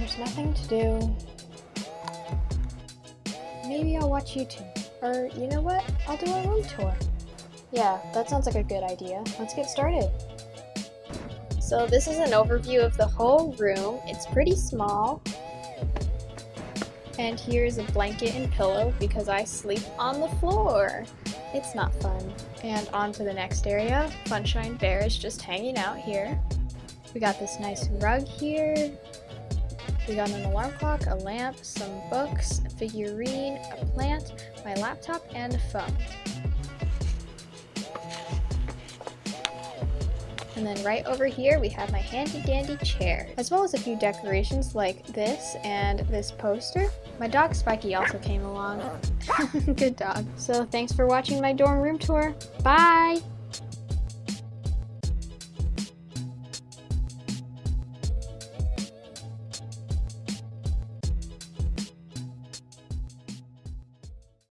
there's nothing to do, maybe I'll watch YouTube. Or, you know what? I'll do a room tour. Yeah, that sounds like a good idea. Let's get started. So this is an overview of the whole room. It's pretty small. And here's a blanket and pillow because I sleep on the floor. It's not fun. And on to the next area. Funshine Bear is just hanging out here. We got this nice rug here. We got an alarm clock, a lamp, some books, a figurine, a plant, my laptop, and a phone. And then right over here we have my handy dandy chair, as well as a few decorations like this and this poster. My dog Spiky also came along. Good dog. So thanks for watching my dorm room tour. Bye!